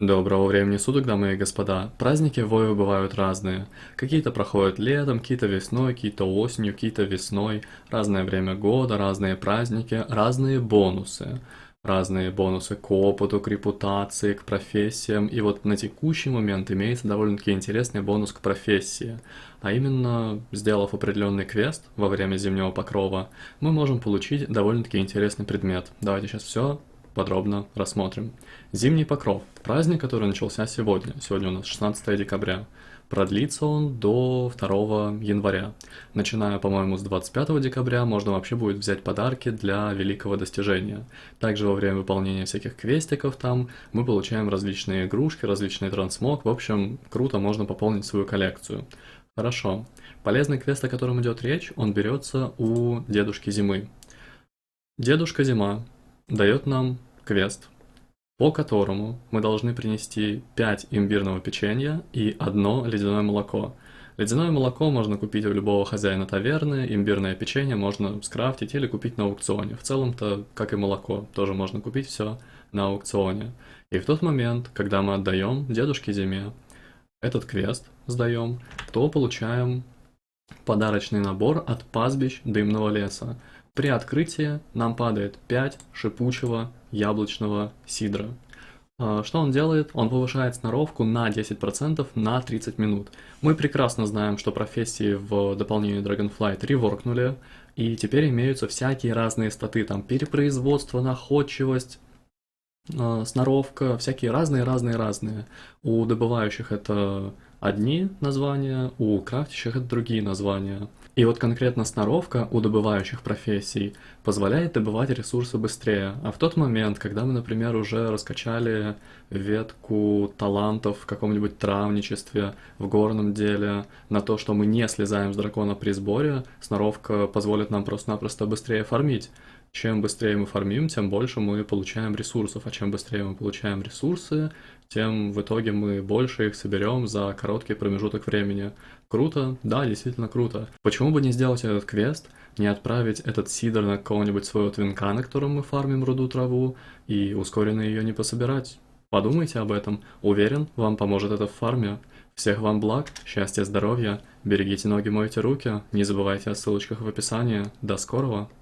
Доброго времени суток, дамы и господа. Праздники в Вове бывают разные. Какие-то проходят летом, какие-то весной, какие-то осенью, какие-то весной. Разное время года, разные праздники, разные бонусы. Разные бонусы к опыту, к репутации, к профессиям. И вот на текущий момент имеется довольно-таки интересный бонус к профессии. А именно, сделав определенный квест во время зимнего покрова, мы можем получить довольно-таки интересный предмет. Давайте сейчас все подробно рассмотрим. Зимний покров. Праздник, который начался сегодня. Сегодня у нас 16 декабря. Продлится он до 2 января. Начиная, по-моему, с 25 декабря можно вообще будет взять подарки для великого достижения. Также во время выполнения всяких квестиков там мы получаем различные игрушки, различный трансмог. В общем, круто, можно пополнить свою коллекцию. Хорошо. Полезный квест, о котором идет речь, он берется у Дедушки Зимы. Дедушка Зима дает нам квест, по которому мы должны принести 5 имбирного печенья и одно ледяное молоко. Ледяное молоко можно купить у любого хозяина таверны, имбирное печенье можно скрафтить или купить на аукционе. В целом-то, как и молоко, тоже можно купить все на аукционе. И в тот момент, когда мы отдаем дедушке Зиме этот квест, сдаем, то получаем подарочный набор от пастбищ дымного леса. При открытии нам падает 5 шипучего яблочного сидра. А, что он делает? Он повышает сноровку на 10% на 30 минут. Мы прекрасно знаем, что профессии в дополнении Dragonflight реворкнули, и теперь имеются всякие разные статы, там перепроизводство, находчивость, а, сноровка, всякие разные-разные-разные. У добывающих это одни названия, у крафтящих это другие названия. И вот конкретно сноровка у добывающих профессий позволяет добывать ресурсы быстрее. А в тот момент, когда мы, например, уже раскачали ветку талантов в каком-нибудь травничестве, в горном деле, на то, что мы не слезаем с дракона при сборе, сноровка позволит нам просто-напросто быстрее фармить. Чем быстрее мы фармим, тем больше мы получаем ресурсов, а чем быстрее мы получаем ресурсы, тем в итоге мы больше их соберем за короткий промежуток времени. Круто? Да, действительно круто. Почему бы не сделать этот квест, не отправить этот сидр на какого-нибудь своего твинка, на котором мы фармим руду траву, и ускоренно ее не пособирать? Подумайте об этом. Уверен, вам поможет это в фарме. Всех вам благ, счастья, здоровья, берегите ноги, мойте руки, не забывайте о ссылочках в описании. До скорого!